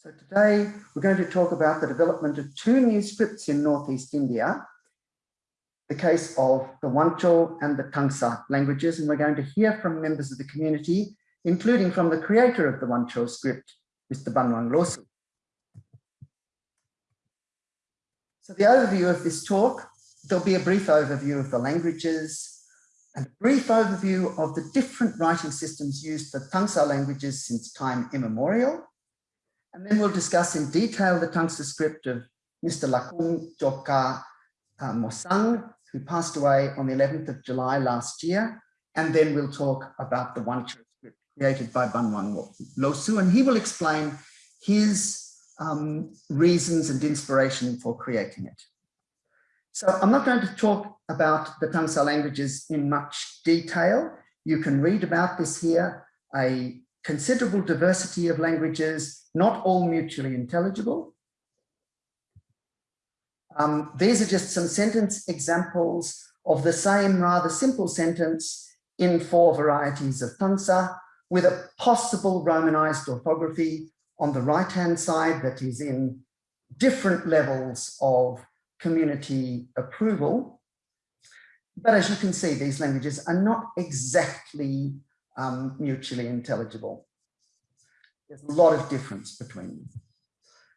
So today we're going to talk about the development of two new scripts in Northeast India, the case of the Wancho and the Tangsa languages, and we're going to hear from members of the community, including from the creator of the Wancho script, Mr. Banwang Losu. So the overview of this talk, there'll be a brief overview of the languages and a brief overview of the different writing systems used for Tangsa languages since time immemorial. And then we'll discuss in detail the Tangsa script of Mr. Lakum Joka uh, Mosang, who passed away on the 11th of July last year. And then we'll talk about the Wancho script created by Banwang Losu, and he will explain his um, reasons and inspiration for creating it. So I'm not going to talk about the Tangsa languages in much detail. You can read about this here, a considerable diversity of languages, not all mutually intelligible. Um, these are just some sentence examples of the same rather simple sentence in four varieties of Tangsa with a possible Romanized orthography on the right-hand side that is in different levels of community approval. But as you can see, these languages are not exactly um, mutually intelligible. There's a lot of difference between them.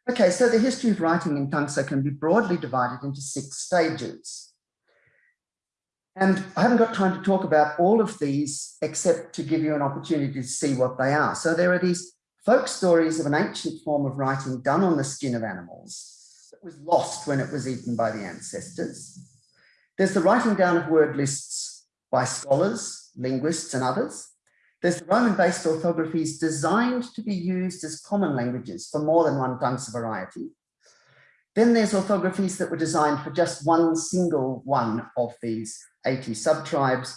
Okay, so the history of writing in Tangsa can be broadly divided into six stages. And I haven't got time to talk about all of these except to give you an opportunity to see what they are. So there are these folk stories of an ancient form of writing done on the skin of animals that was lost when it was eaten by the ancestors. There's the writing down of word lists by scholars, linguists and others. There's the Roman-based orthographies designed to be used as common languages for more than one Tangsa variety. Then there's orthographies that were designed for just one single one of these 80 subtribes,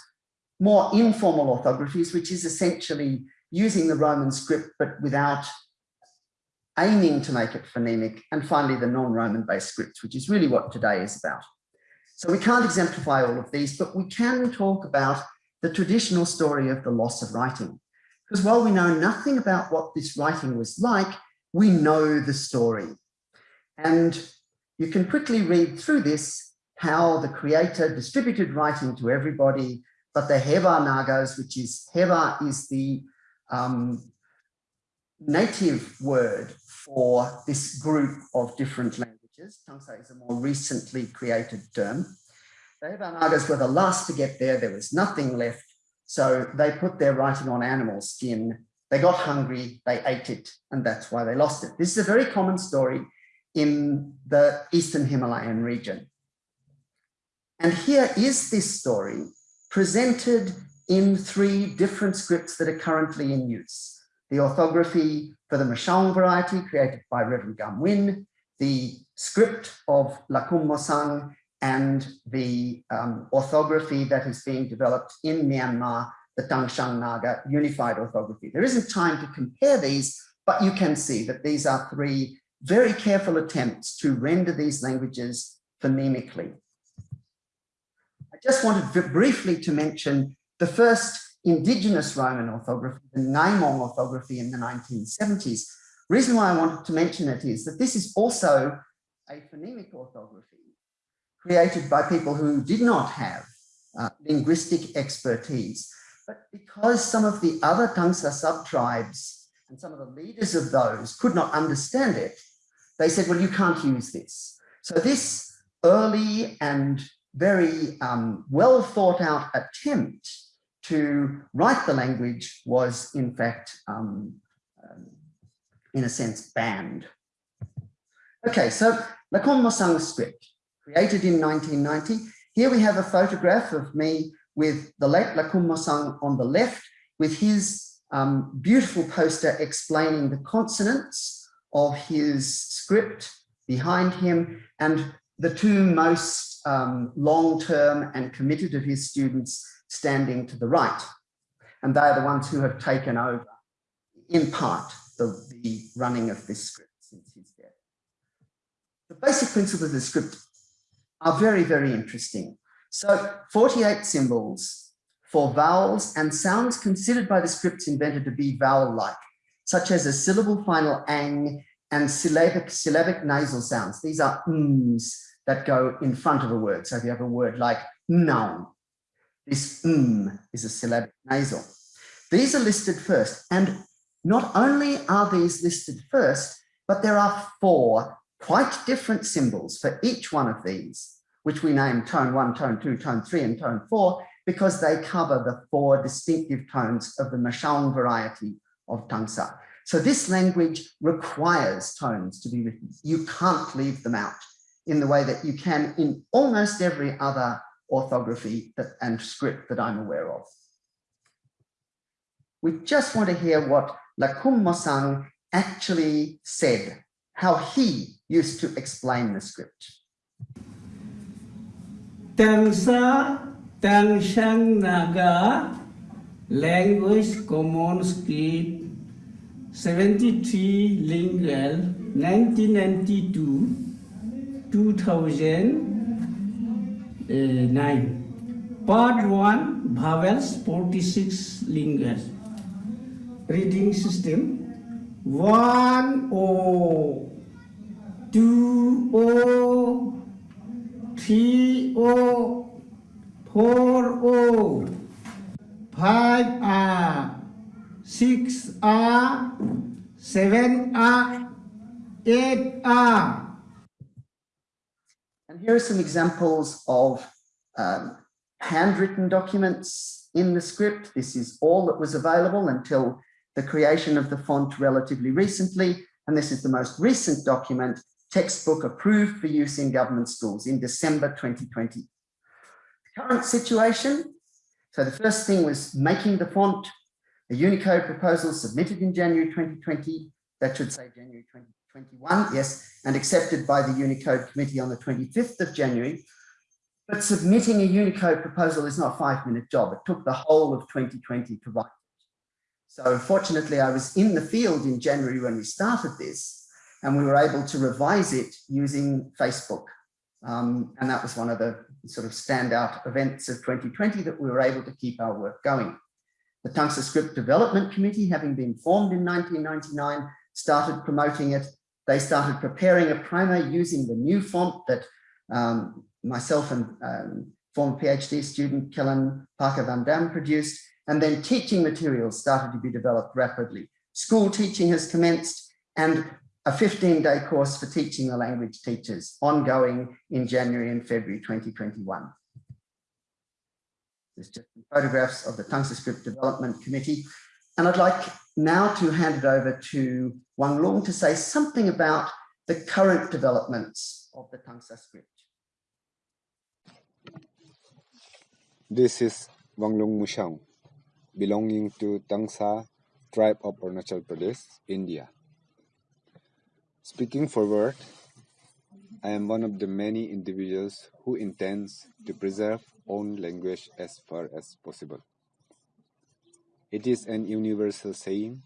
more informal orthographies, which is essentially using the Roman script, but without aiming to make it phonemic. And finally, the non-Roman based scripts, which is really what today is about. So we can't exemplify all of these, but we can talk about the traditional story of the loss of writing. Because while we know nothing about what this writing was like, we know the story. And you can quickly read through this, how the creator distributed writing to everybody, but the Heva Nagas, which is Heva is the um, native word for this group of different languages. Tangsa is a more recently created term. The were the last to get there. There was nothing left. So they put their writing on animal skin. They got hungry, they ate it, and that's why they lost it. This is a very common story in the Eastern Himalayan region. And here is this story presented in three different scripts that are currently in use. The orthography for the Mashang variety created by Reverend Gam Win, the script of Lakum Mosang, and the um, orthography that is being developed in Myanmar, the Tangshang Naga unified orthography. There isn't time to compare these, but you can see that these are three very careful attempts to render these languages phonemically. I just wanted briefly to mention the first indigenous Roman orthography, the Ngaimong orthography in the 1970s. Reason why I wanted to mention it is that this is also a phonemic orthography created by people who did not have uh, linguistic expertise. But because some of the other Tangsa sub-tribes and some of the leaders of those could not understand it, they said, well, you can't use this. So this early and very um, well thought out attempt to write the language was in fact, um, um, in a sense, banned. Okay, so Lakum Mosang script, created in 1990. Here we have a photograph of me with the late Lakum Mosang on the left, with his um, beautiful poster explaining the consonants of his script behind him, and the two most um, long-term and committed of his students standing to the right. And they're the ones who have taken over, in part, the, the running of this script since his death. The basic principles of the script are very, very interesting. So 48 symbols for vowels and sounds considered by the scripts invented to be vowel-like, such as a syllable final ang and syllabic, syllabic nasal sounds. These are ms that go in front of a word. So if you have a word like noun, this m is a syllabic nasal. These are listed first. And not only are these listed first, but there are four quite different symbols for each one of these, which we name tone one, tone two, tone three, and tone four, because they cover the four distinctive tones of the Mashang variety of Tangsa. So this language requires tones to be written. You can't leave them out in the way that you can in almost every other orthography that, and script that I'm aware of. We just want to hear what Lakum Mosang actually said, how he used to explain the script. Tangsa Tangshan Naga Language Common Script 73 Lingual 1992 2009 Part 1 Vowels 46 Lingual Reading System. 1 O 2 O 3 O 4 O 5 R 6 R 7 R 8 R And here are some examples of um, handwritten documents in the script. This is all that was available until the creation of the font relatively recently. And this is the most recent document, textbook approved for use in government schools in December 2020. The current situation, so the first thing was making the font, a Unicode proposal submitted in January 2020, that should say January 2021, yes, and accepted by the Unicode committee on the 25th of January. But submitting a Unicode proposal is not a five minute job. It took the whole of 2020 to write so fortunately, I was in the field in January when we started this, and we were able to revise it using Facebook. Um, and that was one of the sort of standout events of 2020 that we were able to keep our work going. The Tangsa Script Development Committee, having been formed in 1999, started promoting it. They started preparing a primer using the new font that um, myself and um, former PhD student Kellen Parker Van Dam produced. And then teaching materials started to be developed rapidly. School teaching has commenced and a 15-day course for teaching the language teachers ongoing in January and February 2021. There's just photographs of the Tangsa Script Development Committee. And I'd like now to hand it over to Wang Lung to say something about the current developments of the Tangsa script. This is Wang Lung Mushang belonging to Tangsa tribe of Arunachal Pradesh, India. Speaking forward, I am one of the many individuals who intends to preserve own language as far as possible. It is an universal saying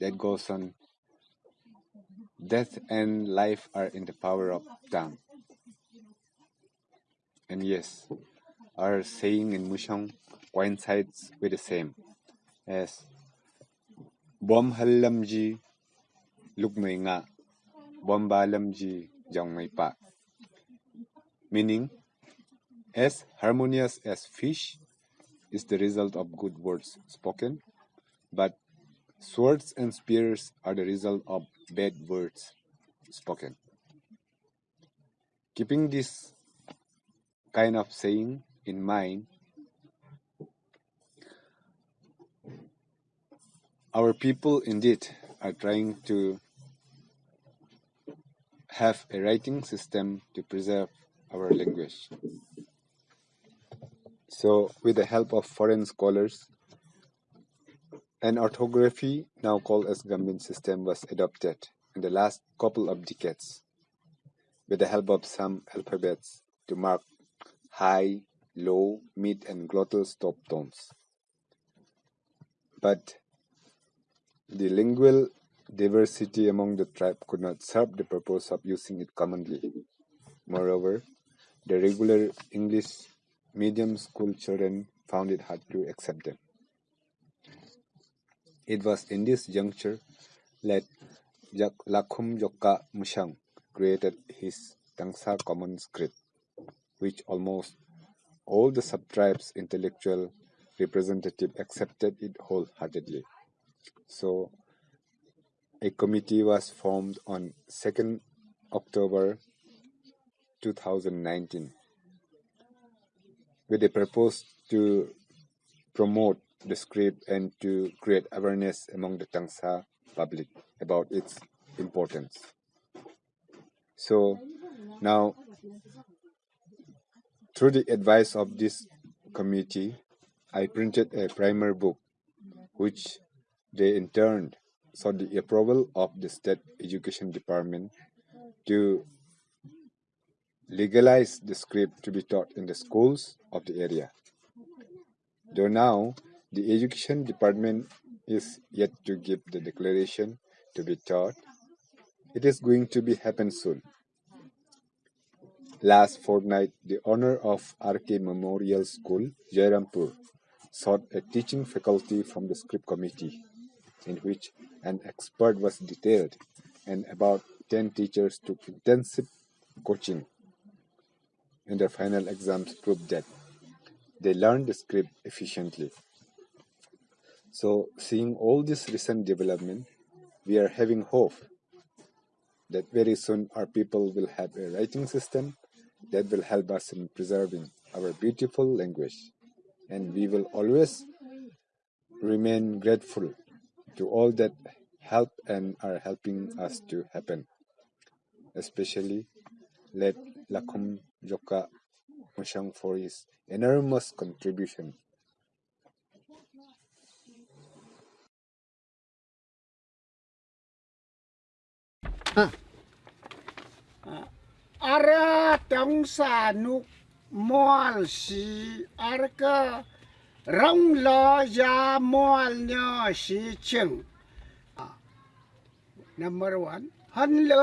that goes on death and life are in the power of tongue. And yes, our saying in Mushang coincides with the same as bom halamji lukmay nga bom balamji jangmay meaning as harmonious as fish is the result of good words spoken but swords and spears are the result of bad words spoken. Keeping this kind of saying in mind Our people indeed are trying to have a writing system to preserve our language. So, with the help of foreign scholars, an orthography now called as Gambin system was adopted in the last couple of decades with the help of some alphabets to mark high, low, mid, and glottal stop tones. But the lingual diversity among the tribe could not serve the purpose of using it commonly. Moreover, the regular English medium school children found it hard to accept them. It was in this juncture that Jak Lakum Joka Mushang created his Tangsa common script, which almost all the subtribes intellectual representative accepted it wholeheartedly. So a committee was formed on 2nd October 2019 with a purpose to promote the script and to create awareness among the Tangsa public about its importance. So now, through the advice of this committee, I printed a primer book, which they in turn sought the approval of the State Education Department to legalize the script to be taught in the schools of the area. Though now the Education Department is yet to give the declaration to be taught, it is going to be happen soon. Last fortnight, the owner of RK Memorial School, Jairampur, sought a teaching faculty from the script committee, in which an expert was detailed, and about 10 teachers took intensive coaching. And their final exams proved that they learned the script efficiently. So, seeing all this recent development, we are having hope that very soon our people will have a writing system that will help us in preserving our beautiful language. And we will always remain grateful to all that help and are helping us to happen. Especially let Lakum Joka Mushang for his enormous contribution. Ara tong sa nuk mual si arka 让老家满了喜情啊，Number one，Hello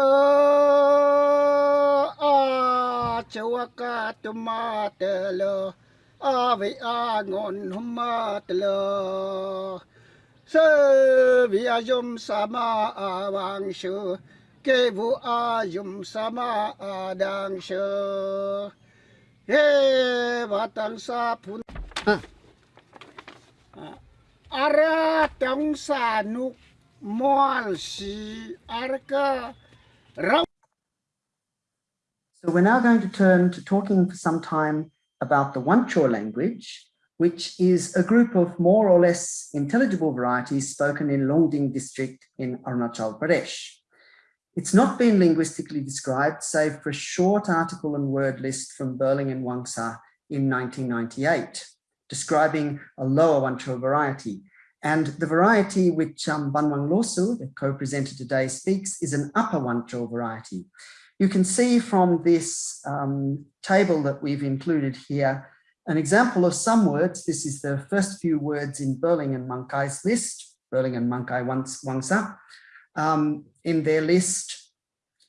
啊，就我卡都马得了，啊为阿我都马得了，是为啊用什么啊王修，给不啊用什么啊当修，嘿，我当啥不？Ara tang sa nuk moal si arka. So we're now going to turn to talking for some time about the Wancho language, which is a group of more or less intelligible varieties spoken in Longding district in Arunachal Pradesh. It's not been linguistically described, save for a short article and word list from Burling and Wangsa in 1998, describing a lower Wancho variety. And the variety which um, Banwang Losu, the co-presenter today, speaks is an upper Wancho variety. You can see from this um, table that we've included here an example of some words. This is the first few words in Burling and Mankai's list, Burling and Mankai Wangsa, um, in their list.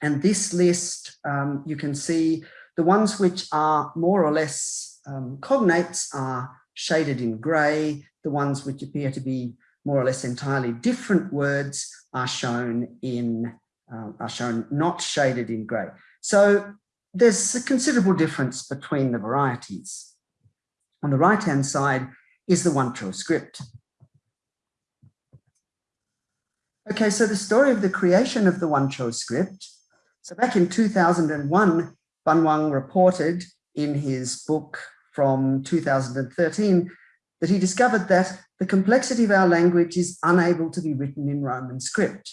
And this list, um, you can see the ones which are more or less um, cognates are shaded in grey. The ones which appear to be more or less entirely different words are shown in uh, are shown not shaded in grey. So there's a considerable difference between the varieties. On the right-hand side is the Wancho script. Okay, so the story of the creation of the Wancho script. So back in 2001, Banwang reported in his book from 2013 that he discovered that the complexity of our language is unable to be written in Roman script.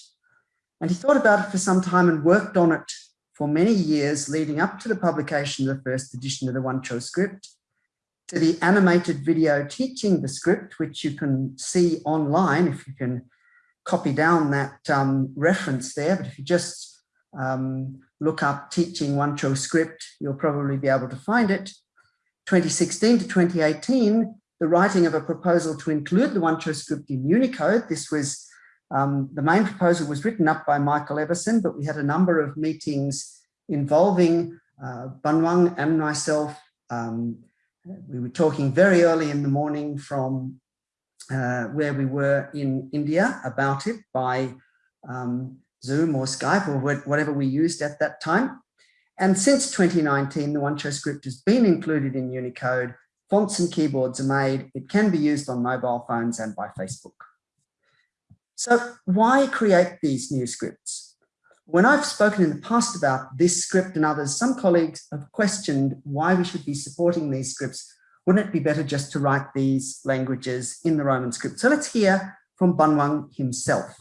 And he thought about it for some time and worked on it for many years leading up to the publication of the first edition of the Wancho script, to the animated video teaching the script, which you can see online if you can copy down that um, reference there. But if you just um, look up teaching Wancho script, you'll probably be able to find it. 2016 to 2018, the writing of a proposal to include the Wancho script in Unicode. This was um, the main proposal was written up by Michael Everson, but we had a number of meetings involving uh, Banwang and myself. Um, we were talking very early in the morning from uh, where we were in India about it by um, Zoom or Skype or whatever we used at that time. And since 2019, the Wancho script has been included in Unicode. Fonts and keyboards are made. It can be used on mobile phones and by Facebook. So why create these new scripts? When I've spoken in the past about this script and others, some colleagues have questioned why we should be supporting these scripts. Wouldn't it be better just to write these languages in the Roman script? So let's hear from Banwang himself.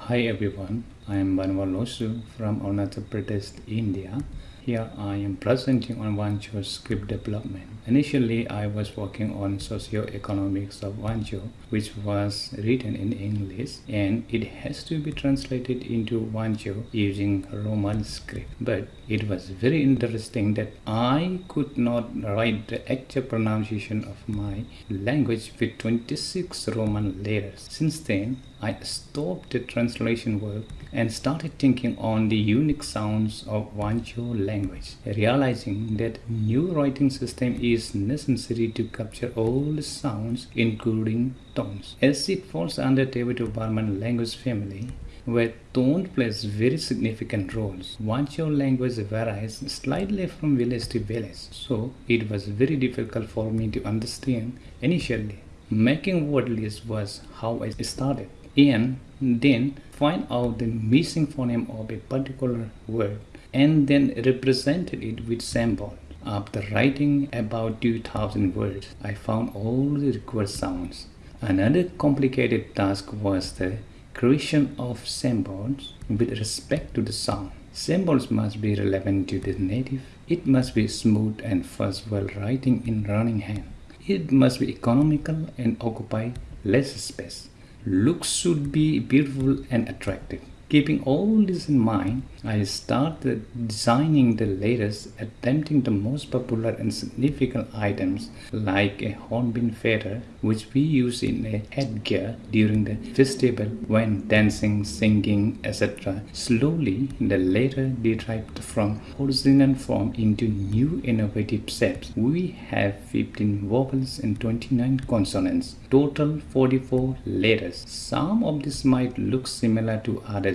Hi everyone, I am Banwang Losu from Arunachal Pradesh, India. Here I am presenting on Wancho script development. Initially, I was working on socio-economics of Wancho, which was written in English and it has to be translated into Wancho using Roman script. But it was very interesting that I could not write the actual pronunciation of my language with 26 Roman letters. Since then, I stopped the translation work and started thinking on the unique sounds of Wancho language, realizing that new writing system is necessary to capture all the sounds including tones. As it falls under Tibeto-Burman language family, where tone plays very significant roles. Wancho language varies slightly from village to village, so it was very difficult for me to understand initially. Making word list was how I started and then find out the missing phoneme of a particular word and then represented it with symbol. After writing about 2000 words, I found all the required sounds. Another complicated task was the creation of symbols with respect to the sound. Symbols must be relevant to the native. It must be smooth and fast while writing in running hand. It must be economical and occupy less space. Looks should be beautiful and attractive. Keeping all this in mind, I started designing the latest, attempting the most popular and significant items like a hornbill feather, which we use in a headgear during the festival when dancing, singing, etc. Slowly, the latter derived from original form into new innovative shapes. We have 15 vowels and 29 consonants, total 44 letters. Some of these might look similar to others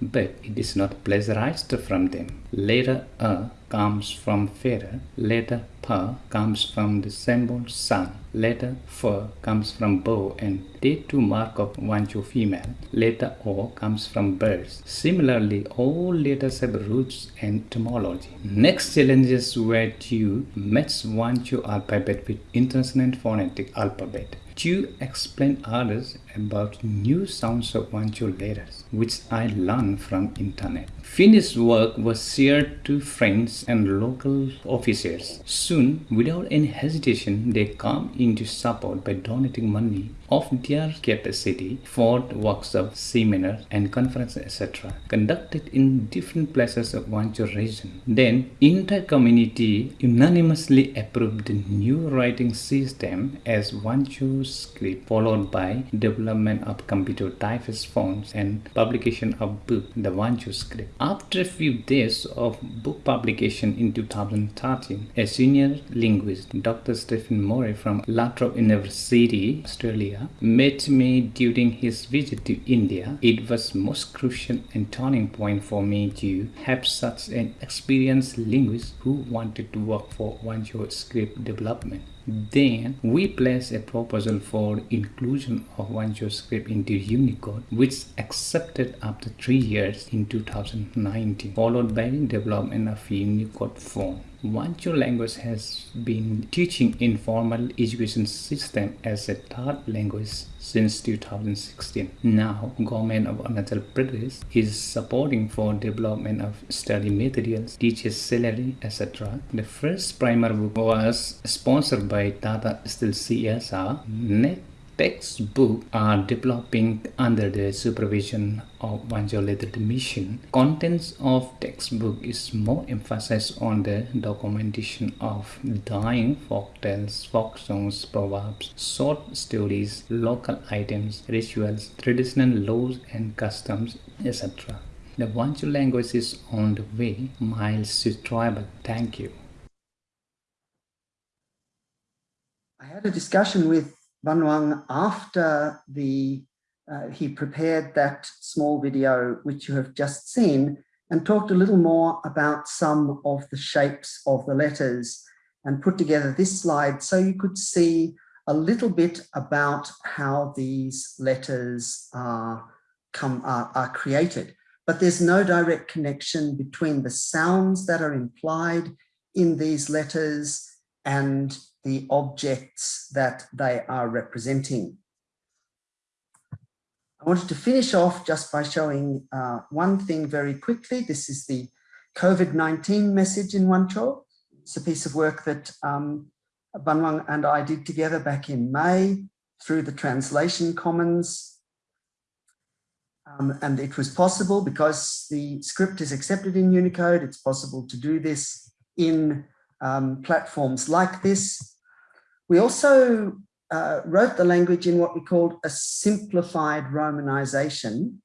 but it is not pleasurized from them. Letter A comes from feather, letter P comes from the symbol sun, letter F comes from bow and tattoo mark of Wancho female, letter O comes from birds. Similarly, all letters have roots and etymology. Next challenges where to match Wancho alphabet with International Phonetic Alphabet to explain others about new sounds of Wancho letters, which I learned from internet. Finished work was shared to friends and local officers. Soon, without any hesitation, they come into support by donating money of their capacity for workshops, seminars, and conferences, etc., conducted in different places of Wancho region. Then, entire community unanimously approved the new writing system as Wancho script, followed by development of computer typeface fonts and publication of book, the Wancho script. After a few days of book publication in 2013, a senior linguist, Dr. Stephen Morey from La Trobe University, Australia, met me during his visit to India. It was most crucial and turning point for me to have such an experienced linguist who wanted to work for Wancho script development. Then we placed a proposal for inclusion of Wancho script into Unicode, which accepted after three years in 2019, followed by the development of Unicode font. Wancho language has been teaching informal education system as a third language since 2016. Now, government of Arunachal Pradesh is supporting for development of study materials, teachers' salary, etc. The first primer book was sponsored by Tata Steel CSR. Net textbook are developing under the supervision of Literate Mission. Contents of textbook is more emphasis on the documentation of dying folk tales, folk songs, proverbs, short stories, local items, rituals, traditional laws and customs, etc. The Wancho language is on the way, miles to. Thank you. I had a discussion with Banwang after the uh, he prepared that small video, which you have just seen, and talked a little more about some of the shapes of the letters and put together this slide so you could see a little bit about how these letters are, come, are, are created. But there's no direct connection between the sounds that are implied in these letters and the objects that they are representing. I wanted to finish off just by showing uh, one thing very quickly. This is the COVID-19 message in Wancho. It's a piece of work that um, Banwang and I did together back in May through the Translation Commons. Um, and it was possible because the script is accepted in Unicode. It's possible to do this in um, platforms like this. We also uh, wrote the language in what we called a simplified romanization.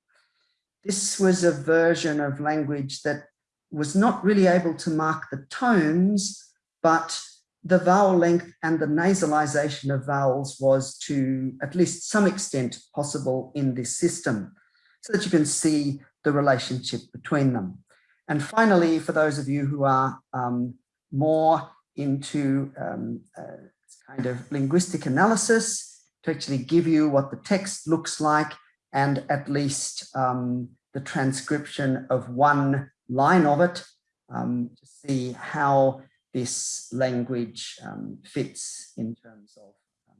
This was a version of language that was not really able to mark the tones, but the vowel length and the nasalization of vowels was to at least some extent possible in this system so that you can see the relationship between them. And finally, for those of you who are um, more into um, uh, kind of linguistic analysis to actually give you what the text looks like and at least um, the transcription of one line of it um, to see how this language um, fits in terms of um,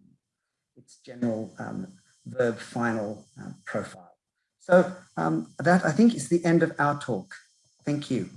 its general um, verb final uh, profile. So that I think is the end of our talk. Thank you.